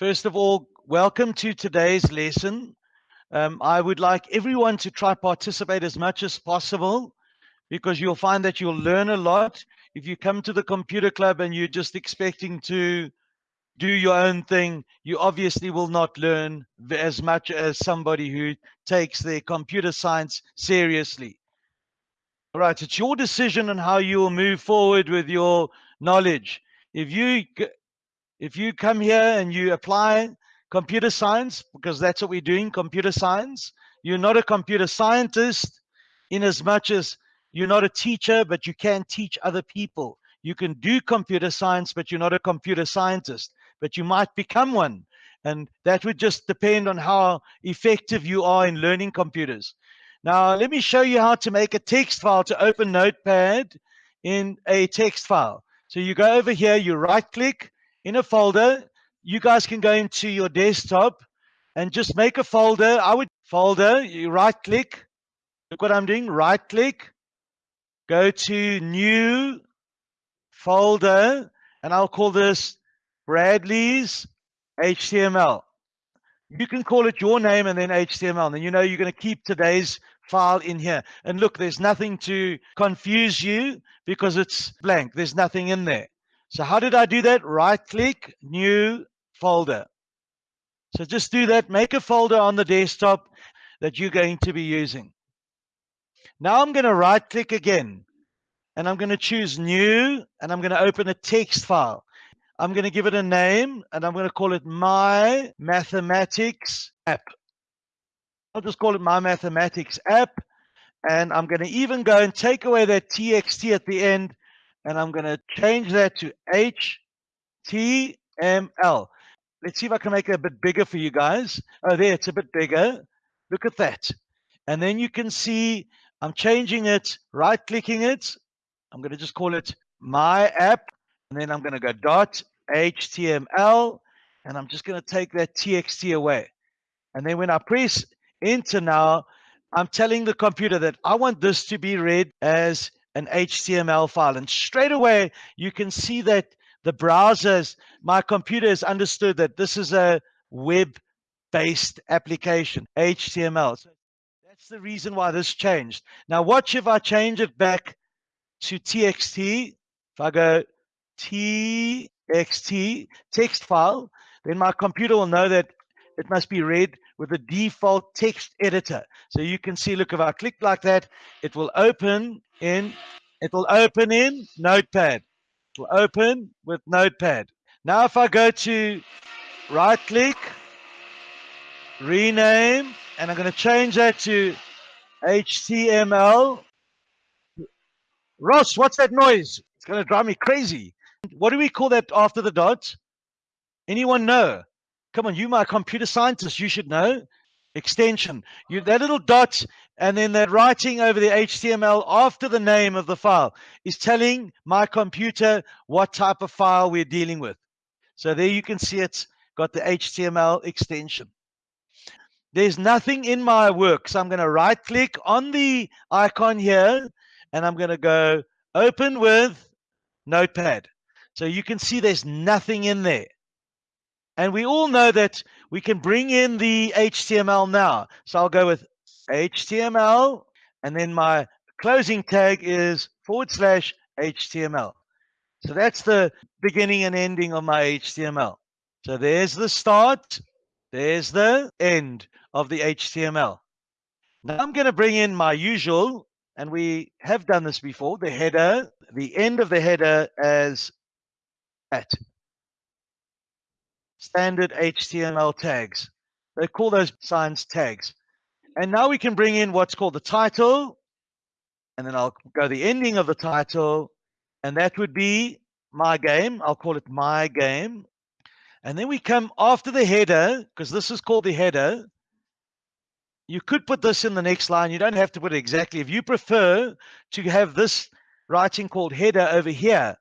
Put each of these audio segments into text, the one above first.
First of all, welcome to today's lesson. Um, I would like everyone to try participate as much as possible because you'll find that you'll learn a lot. If you come to the computer club and you're just expecting to do your own thing, you obviously will not learn as much as somebody who takes their computer science seriously. All right, it's your decision on how you will move forward with your knowledge. If you if you come here and you apply computer science, because that's what we're doing, computer science, you're not a computer scientist in as much as you're not a teacher, but you can teach other people. You can do computer science, but you're not a computer scientist, but you might become one. And that would just depend on how effective you are in learning computers. Now, let me show you how to make a text file to open Notepad in a text file. So you go over here, you right click, in a folder. You guys can go into your desktop and just make a folder. I would folder, you right click. Look what I'm doing, right click. Go to new folder and I'll call this Bradley's HTML. You can call it your name and then HTML. And then you know you're going to keep today's file in here. And look, there's nothing to confuse you because it's blank. There's nothing in there. So how did I do that? Right click, new folder. So just do that, make a folder on the desktop that you're going to be using. Now I'm going to right click again and I'm going to choose new and I'm going to open a text file. I'm going to give it a name and I'm going to call it my mathematics app. I'll just call it my mathematics app. And I'm going to even go and take away that TXT at the end and I'm going to change that to HTML. Let's see if I can make it a bit bigger for you guys. Oh, there, it's a bit bigger. Look at that. And then you can see I'm changing it, right clicking it. I'm going to just call it my app. And then I'm going to go dot HTML. And I'm just going to take that TXT away. And then when I press enter now, I'm telling the computer that I want this to be read as an HTML file. And straight away, you can see that the browsers, my computer has understood that this is a web-based application, HTML. So that's the reason why this changed. Now watch if I change it back to TXT. If I go TXT, text file, then my computer will know that it must be read with the default text editor. So you can see, look, if I click like that, it will open in, it will open in Notepad. It will open with Notepad. Now if I go to right click, rename, and I'm going to change that to HTML. Ross, what's that noise? It's going to drive me crazy. What do we call that after the dot? Anyone know? Come on, you my computer scientist, you should know. Extension. You that little dot and then that writing over the HTML after the name of the file is telling my computer what type of file we're dealing with. So there you can see it's got the HTML extension. There's nothing in my work. So I'm going to right click on the icon here and I'm going to go open with notepad. So you can see there's nothing in there. And we all know that we can bring in the HTML now. So I'll go with HTML, and then my closing tag is forward slash HTML. So that's the beginning and ending of my HTML. So there's the start, there's the end of the HTML. Now I'm going to bring in my usual, and we have done this before, the header, the end of the header as at standard HTML tags. They call those signs tags. And now we can bring in what's called the title. And then I'll go the ending of the title. And that would be my game. I'll call it my game. And then we come after the header, because this is called the header. You could put this in the next line. You don't have to put it exactly. If you prefer to have this writing called header over here,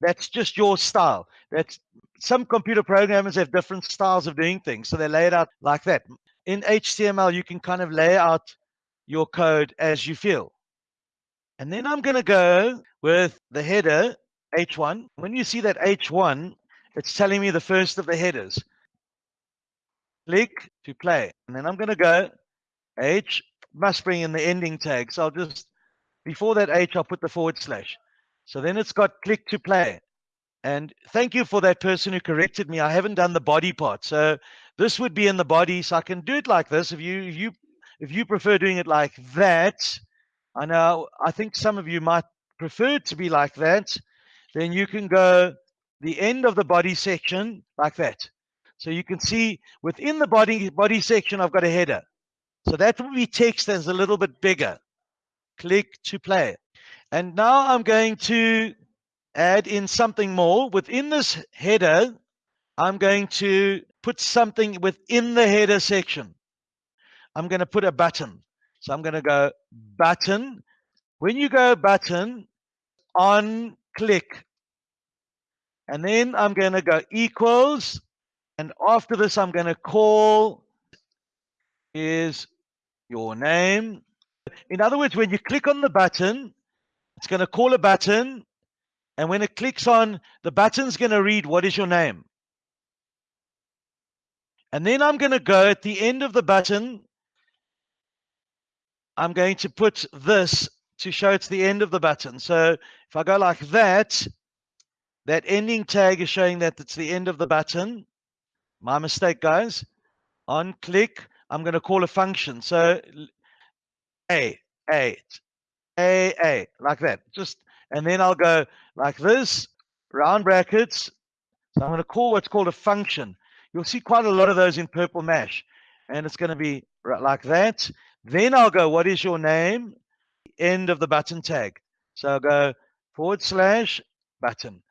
that's just your style. That's some computer programmers have different styles of doing things. So they lay it out like that. In HTML, you can kind of lay out your code as you feel. And then I'm going to go with the header H1. When you see that H1, it's telling me the first of the headers. click to play. And then I'm going to go H, must bring in the ending tag. So I'll just, before that H, I'll put the forward slash. So then it's got click to play. And thank you for that person who corrected me. I haven't done the body part. So this would be in the body. So I can do it like this. If you, if you, if you prefer doing it like that, I know, I think some of you might prefer it to be like that. Then you can go the end of the body section like that. So you can see within the body body section, I've got a header. So that will be text that's a little bit bigger. Click to play. And now I'm going to add in something more. Within this header, I'm going to put something within the header section. I'm going to put a button. So I'm going to go button. When you go button on click, and then I'm going to go equals. And after this, I'm going to call is your name. In other words, when you click on the button, it's going to call a button. And when it clicks on, the button's going to read, what is your name? And then I'm going to go at the end of the button. I'm going to put this to show it's the end of the button. So if I go like that, that ending tag is showing that it's the end of the button. My mistake, guys. On click, I'm going to call a function. So A, A, A, A, like that. Just, and then I'll go like this, round brackets. So I'm going to call what's called a function. You'll see quite a lot of those in purple mash. And it's going to be like that. Then I'll go, what is your name? End of the button tag. So I'll go forward slash button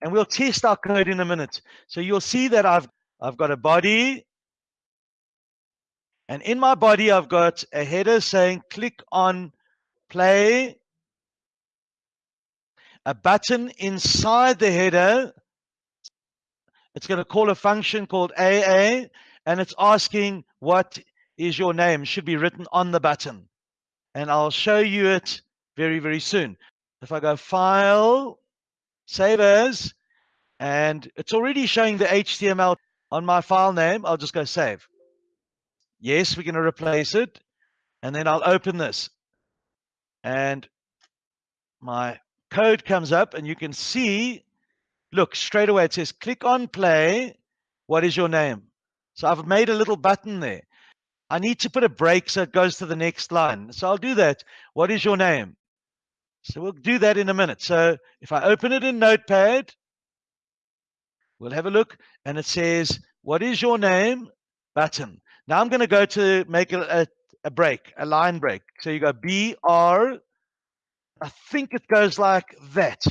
and we'll test our code in a minute. So you'll see that I've, I've got a body and in my body, I've got a header saying click on play, a button inside the header. It's going to call a function called AA and it's asking what is your name should be written on the button. And I'll show you it very, very soon. If I go file, save as, and it's already showing the HTML on my file name. I'll just go save. Yes, we're going to replace it. And then I'll open this. And my code comes up and you can see, look, straight away it says click on play. What is your name? So I've made a little button there. I need to put a break so it goes to the next line. So I'll do that. What is your name? So we'll do that in a minute. So if I open it in Notepad, we'll have a look and it says, what is your name? Button. Now I'm going to go to make a, a, a break, a line break. So you go BR. I think it goes like that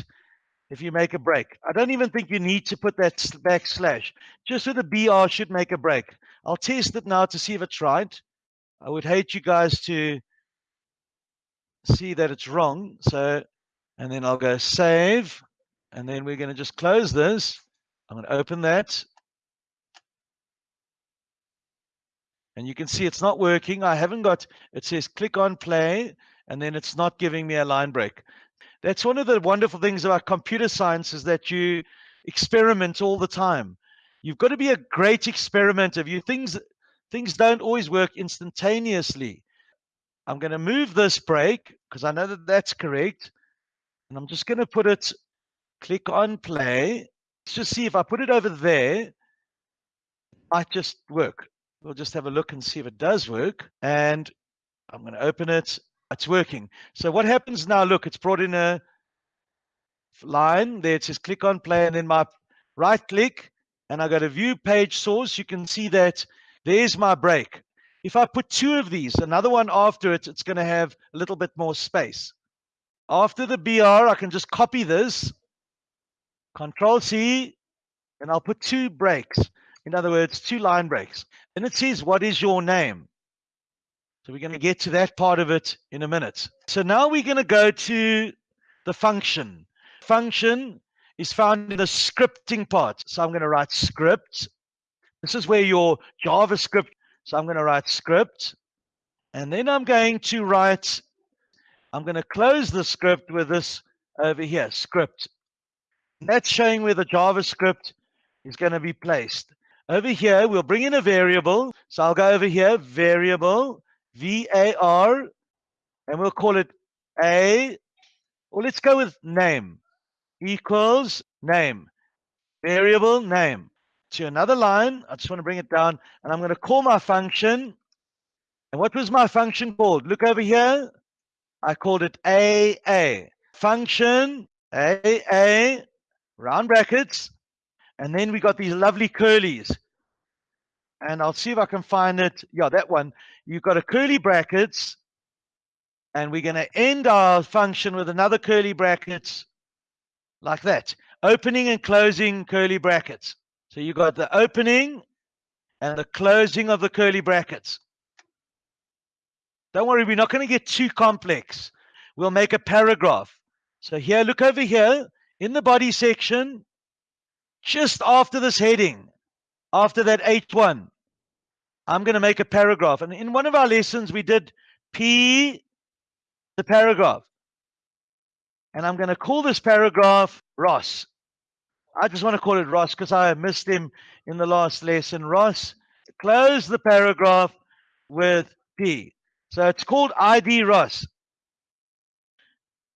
if you make a break. I don't even think you need to put that backslash. Just so the BR should make a break. I'll test it now to see if it's right. I would hate you guys to see that it's wrong. So, and then I'll go save. And then we're going to just close this. I'm going to open that. And you can see it's not working. I haven't got, it says click on play, and then it's not giving me a line break. That's one of the wonderful things about computer science is that you experiment all the time. You've got to be a great experimenter. You things things don't always work instantaneously. I'm going to move this break because I know that that's correct. And I'm just going to put it, click on play. Let's just see if I put it over there, might just work. We'll just have a look and see if it does work. And I'm going to open it. It's working. So what happens now? Look, it's brought in a line there. It says click on play and then my right click and I go to view page source. You can see that there's my break. If I put two of these, another one after it, it's going to have a little bit more space. After the BR, I can just copy this, Control C, and I'll put two breaks. In other words, two line breaks. And it says, what is your name? So we're going to get to that part of it in a minute. So now we're going to go to the function. Function is found in the scripting part. So I'm going to write script. This is where your JavaScript so I'm going to write script. And then I'm going to write, I'm going to close the script with this over here, script. And that's showing where the JavaScript is going to be placed. Over here, we'll bring in a variable. So I'll go over here, variable, V-A-R, and we'll call it A, or let's go with name, equals name, variable name. To another line, I just want to bring it down, and I'm going to call my function. And what was my function called? Look over here. I called it AA. Function, AA, round brackets, and then we got these lovely curlies. And I'll see if I can find it. Yeah, that one. You've got a curly brackets. And we're going to end our function with another curly brackets like that. Opening and closing curly brackets. So you've got the opening and the closing of the curly brackets. Don't worry, we're not going to get too complex. We'll make a paragraph. So here, look over here in the body section, just after this heading, after that H1, I'm going to make a paragraph. And in one of our lessons, we did P, the paragraph. And I'm going to call this paragraph Ross. I just want to call it Ross because I missed him in the last lesson. Ross, close the paragraph with P. So it's called ID Ross.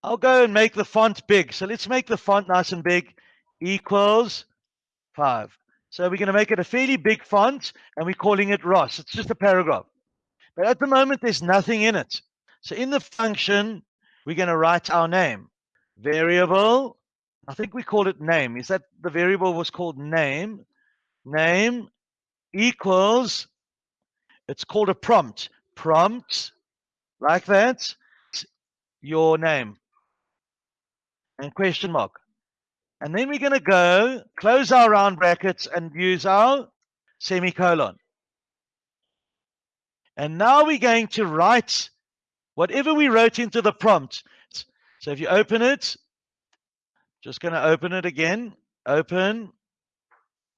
I'll go and make the font big. So let's make the font nice and big equals 5. So we're going to make it a fairly big font and we're calling it Ross. It's just a paragraph. But at the moment, there's nothing in it. So in the function, we're going to write our name. Variable, I think we called it name. Is that the variable was called name? Name equals, it's called a prompt. Prompt, like that, your name. And question mark. And then we're going to go close our round brackets and use our semicolon. And now we're going to write whatever we wrote into the prompt. So if you open it, just going to open it again. Open.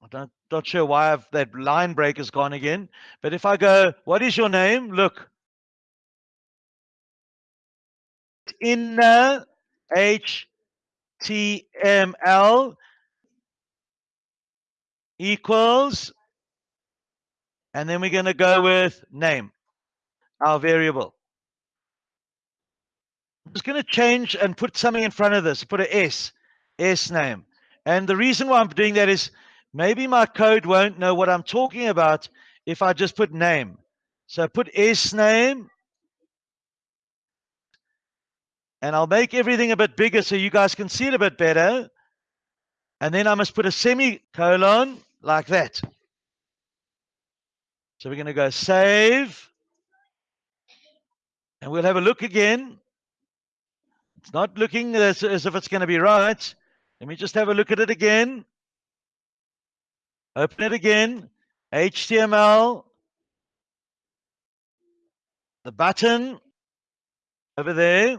I'm not not sure why I've, that line break has gone again. But if I go, what is your name? Look. Inner H HTML equals, and then we're going to go with name, our variable. I'm just going to change and put something in front of this, put an S, S name. And the reason why I'm doing that is maybe my code won't know what I'm talking about if I just put name. So put S name and I'll make everything a bit bigger so you guys can see it a bit better. And then I must put a semicolon like that. So we're going to go save. And we'll have a look again. It's not looking as, as if it's going to be right. Let me just have a look at it again. Open it again. HTML. The button over there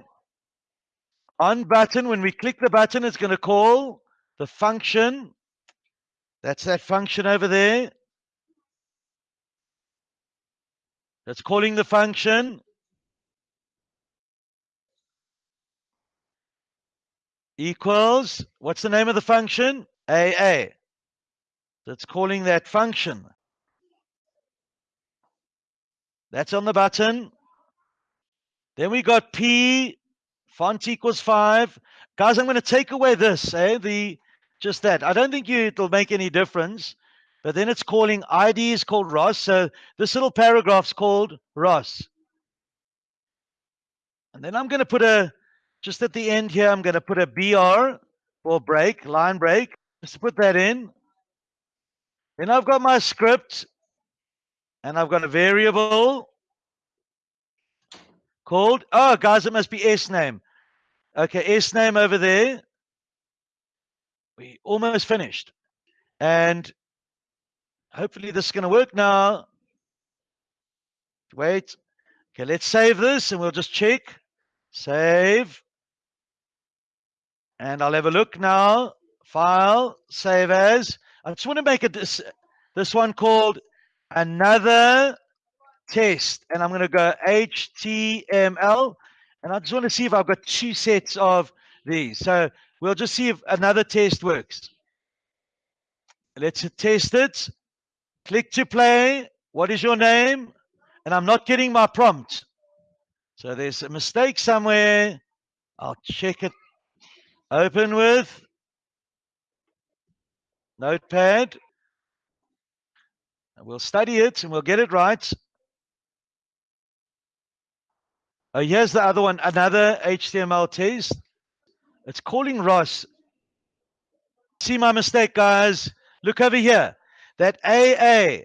on button, when we click the button, it's going to call the function. That's that function over there. That's calling the function. Equals, what's the name of the function? AA. That's calling that function. That's on the button. Then we got P font equals five. Guys, I'm going to take away this, eh? The just that. I don't think you it'll make any difference. But then it's calling ID is called Ross. So this little paragraph's called Ross. And then I'm going to put a, just at the end here, I'm going to put a BR or break, line break. Just put that in. Then I've got my script and I've got a variable called, oh, guys, it must be S name. Okay, S name over there. We almost finished. And hopefully this is going to work now. Wait. Okay, let's save this and we'll just check. Save. And I'll have a look now. File, save as. I just want to make it this, this one called another test. And I'm going to go HTML. And I just want to see if I've got two sets of these. So we'll just see if another test works. Let's test it. Click to play. What is your name? And I'm not getting my prompt. So there's a mistake somewhere. I'll check it. Open with Notepad. And we'll study it and we'll get it right. Oh, here's the other one, another HTML test. It's calling Ross. See my mistake, guys. Look over here. That AA.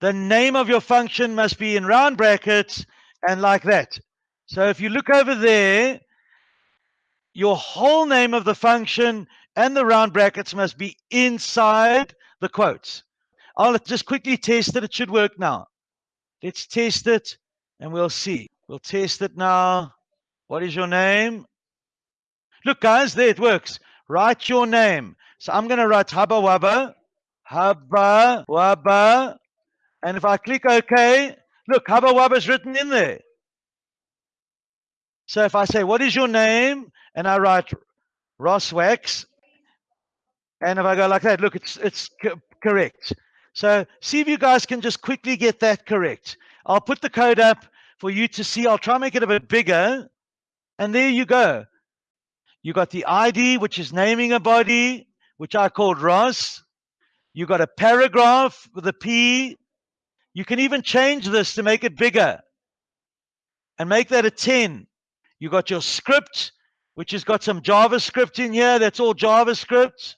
The name of your function must be in round brackets and like that. So if you look over there, your whole name of the function and the round brackets must be inside the quotes. I'll just quickly test it. It should work now. Let's test it and we'll see. We'll test it now. What is your name? Look, guys, there it works. Write your name. So I'm going to write Hubba Wubba, Hubba Wubba. And if I click OK, look, Hubba Wubba is written in there. So if I say, what is your name? And I write Ross Wax. And if I go like that, look, it's, it's co correct. So see if you guys can just quickly get that correct. I'll put the code up for you to see. I'll try and make it a bit bigger. And there you go. You got the ID, which is naming a body, which I called Ross. You got a paragraph with a P. You can even change this to make it bigger and make that a 10. You got your script, which has got some JavaScript in here. That's all JavaScript.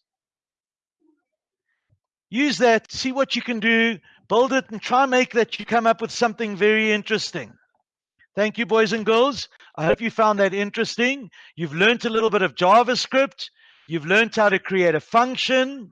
Use that, see what you can do, build it, and try and make that you come up with something very interesting. Thank you, boys and girls. I hope you found that interesting. You've learned a little bit of JavaScript. You've learned how to create a function.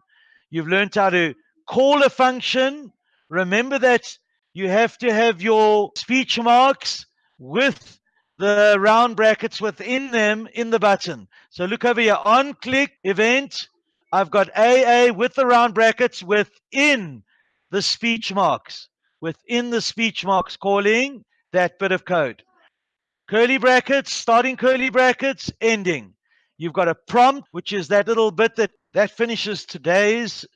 You've learned how to call a function. Remember that you have to have your speech marks with the round brackets within them in the button. So look over here on click event. I've got AA with the round brackets within the speech marks, within the speech marks calling that bit of code. Curly brackets, starting curly brackets, ending. You've got a prompt, which is that little bit that, that finishes today's